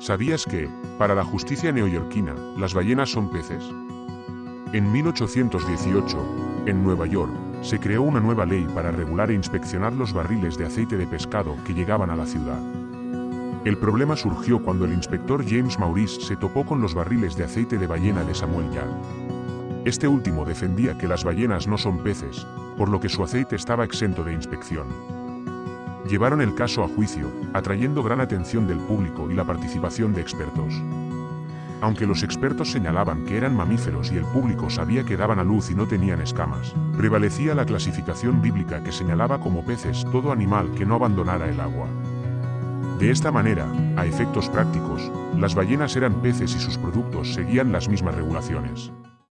¿Sabías que, para la justicia neoyorquina, las ballenas son peces? En 1818, en Nueva York, se creó una nueva ley para regular e inspeccionar los barriles de aceite de pescado que llegaban a la ciudad. El problema surgió cuando el inspector James Maurice se topó con los barriles de aceite de ballena de Samuel Yard. Este último defendía que las ballenas no son peces, por lo que su aceite estaba exento de inspección. Llevaron el caso a juicio, atrayendo gran atención del público y la participación de expertos. Aunque los expertos señalaban que eran mamíferos y el público sabía que daban a luz y no tenían escamas, prevalecía la clasificación bíblica que señalaba como peces todo animal que no abandonara el agua. De esta manera, a efectos prácticos, las ballenas eran peces y sus productos seguían las mismas regulaciones.